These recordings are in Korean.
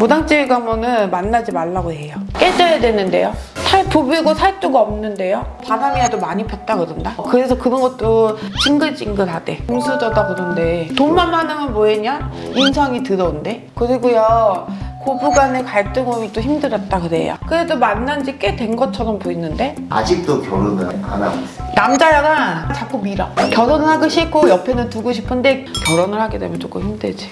무당집에 가면은 만나지 말라고 해요. 깨져야 되는데요. 살 부비고 살뚜가 없는데요. 바람이라도 많이 폈다 그런다. 그래서 그런 것도 징글징글하대. 금수저다 그런데 돈만 많으면 뭐했냐? 인성이 더러운데. 그리고요. 고부간의 갈등음이 또 힘들었다 그래요. 그래도 만난 지 꽤 된 것처럼 보이는데 아직도 결혼을 안 하고 있어요. 남자가 자꾸 밀어. 결혼을 하기 싫고 옆에는 두고 싶은데 결혼을 하게 되면 조금 힘들지.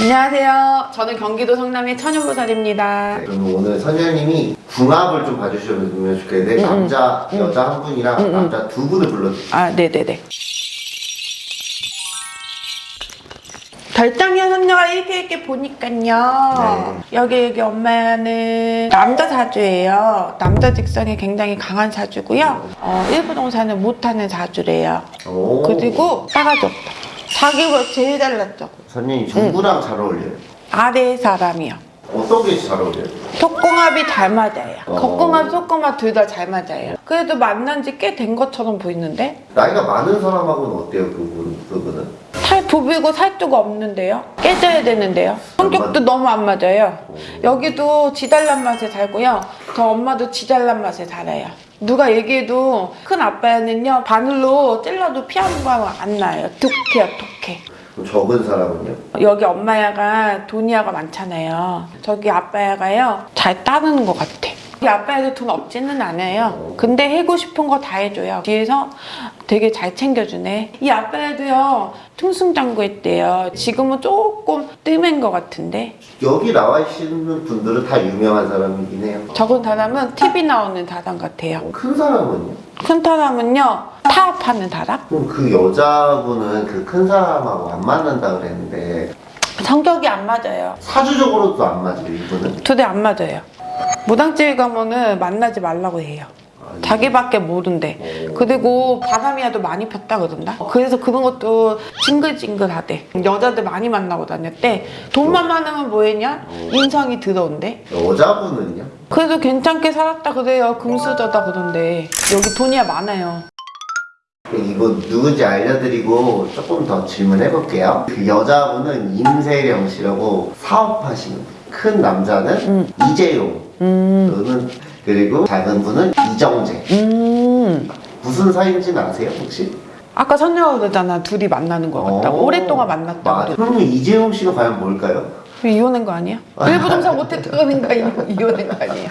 안녕하세요. 저는 경기도 성남의 천연보살입니다. 그럼 오늘 선녀님이 궁합을 좀 봐주시면 좋겠는데 남자, 여자 한 분이랑 남자 두 분을 불러주세요. 아, 네네네. 별장의 선녀가 이렇게 이렇게 보니까요. 여기 여기 엄마는 남자 사주예요. 남자 직성이 굉장히 강한 사주고요. 어, 일부 동사는 못하는 사주래요. 오. 그리고 싸가지 없다. 자기보다 제일 잘났죠. 선녀님 누구랑 잘 어울려요? 아래 사람이요. 어떤 게 잘 어울려요? 속궁합이 잘 맞아요. 어. 겉궁합, 속궁합 둘 다 잘 맞아요. 그래도 만난 지 꽤 된 것처럼 보이는데 나이가 많은 사람하고는 어때요? 그분, 그분은? 살 부비고 살뚜가 없는데요. 깨져야 되는데요. 성격도 너무 안 맞아요. 여기도 지달란 맛에 살고요. 저 엄마도 지달란 맛에 살아요. 누가 얘기해도 큰 아빠는요 바늘로 찔러도 피하는 거안 나요. 툭해. 그럼 적은 사람은요? 여기 엄마야가 돈이야가 많잖아요. 저기 아빠야가요 잘 따르는 것 같아. 이 아빠야도 돈 없지는 않아요. 근데 해고 싶은 거 다 해줘요. 뒤에서 되게 잘 챙겨주네. 이 아빠야도요 퉁승장구했대요. 지금은 조금 뜸한 것 같은데 여기 나와 계시는 분들은 다 유명한 사람이긴 해요. 적은 사람은 TV 나오는 사람 같아요. 큰 사람은요? 큰 사람은요 타업하는 사람? 그럼 그 여자분은 그 큰 사람하고 안 맞는다 그랬는데 성격이 안 맞아요. 사주적으로도 안 맞아요 이분은? 두 대 안 맞아요. 무당집에 가면은 만나지 말라고 해요. 자기밖에 모른대. 그리고 바람이라도 많이 폈다 그런다. 그래서 그런 것도 징글징글하대. 여자들 많이 만나고 다녔대. 돈만 많으면 뭐했냐? 인성이 더러운데. 여자분은요? 그래도 괜찮게 살았다 그래요. 금수저다 그런데 여기 돈이야 많아요. 이거 누군지 알려드리고 조금 더 질문해 볼게요. 그 여자분은 임세령 씨라고 사업하시는 분. 큰 남자는 이재용. 너는 그리고 작은 분은 이정재. 음. 무슨 사이인지는 아세요 혹시? 아까 선녀가 그러잖아. 둘이 만나는 것 같다고. 어. 오랫동안 만났다고. 그러면 이재용 씨가 과연 뭘까요? 이혼한 거 아니야? 일부 동사 못했다는 거 이혼한 거 아니야?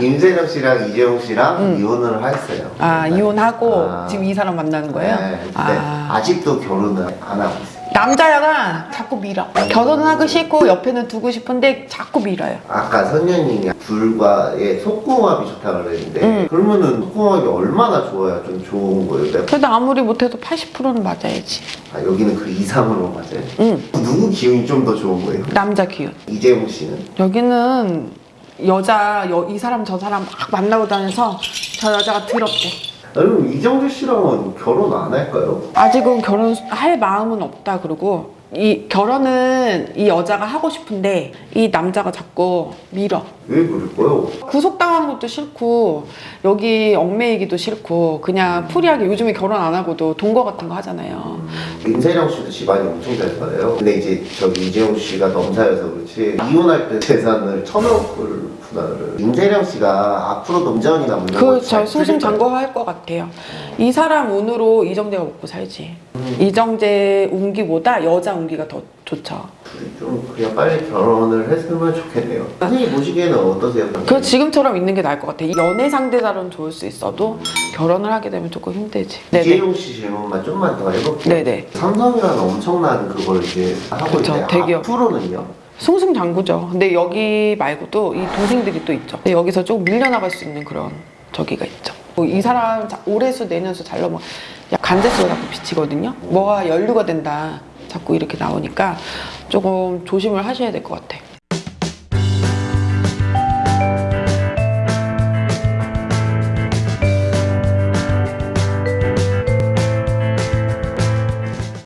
임세령 씨랑 이재용 씨랑 이혼을 했어요. 아 이혼하고 아. 지금 이 사람 만나는 거예요? 네, 근데 아. 아직도 결혼을 안 하고 있어요. 남자가 자꾸 밀어. 결혼을 하기 싫고 옆에는 두고 싶은데 자꾸 밀어요. 아까 선녀님이 불과의 속궁합이 좋다고 그랬는데 음. 그러면은 속궁합이 얼마나 좋아야 좀 좋은 거예요? 그래도 아무리 못해도 80%는 맞아야지. 아, 여기는 그 이상으로 맞아요. 응. 누구 기운이 좀 더 좋은 거예요? 남자 기운. 이재용 씨는? 여기는 여자 여- 이 사람 저 사람 막 만나고 다녀서 저 여자가 더럽대. 그럼 이정재 씨랑은 결혼 안 할까요? 아직은 결혼할 마음은 없다 그러고 이 결혼은 이 여자가 하고 싶은데 이 남자가 자꾸 밀어. 왜 그럴까요? 구속당하는 것도 싫고 여기 얽매이기도 싫고 그냥 풀이하게 요즘에 결혼 안 하고도 동거 같은 거 하잖아요. 임세령 씨도 집안이 엄청 잘 살아요. 근데 이제 저기 이재용 씨가 넘사여서 그렇지 이혼할 때 재산을 천억을 분할 을. 임세령 씨가 앞으로도 운전이나 뭐 이런 그 거잘 저 승승장구할 것 같아요. 이 사람 운으로 이정재가 먹고 살지. 이정재 운기보다 여자 운기가 더 좋죠. 좀 그냥 빨리 결혼을 했으면 좋겠네요. 선생님 보시기에는 어떠세요? 그 지금처럼 있는 게 나을 것 같아. 연애 상대자로는 좋을 수 있어도 결혼을 하게 되면 조금 힘들지. 네네. 이재용 씨 질문만 좀만 더 해볼게요. 네네. 삼성이라는 엄청난 그걸 이제 하고 그쵸, 있는데 대기업. 앞으로는요? 승승장구죠. 근데 여기 말고도 이 동생들이 또 있죠. 여기서 조금 밀려나갈 수 있는 그런 저기가 있죠. 뭐 이 사람 자- 올해수 내년수 잘 넘어 야 간제수가 자꾸 비치거든요. 뭐가 연류가 된다. 자꾸 이렇게 나오니까 조금 조심을 하셔야 될 것 같아.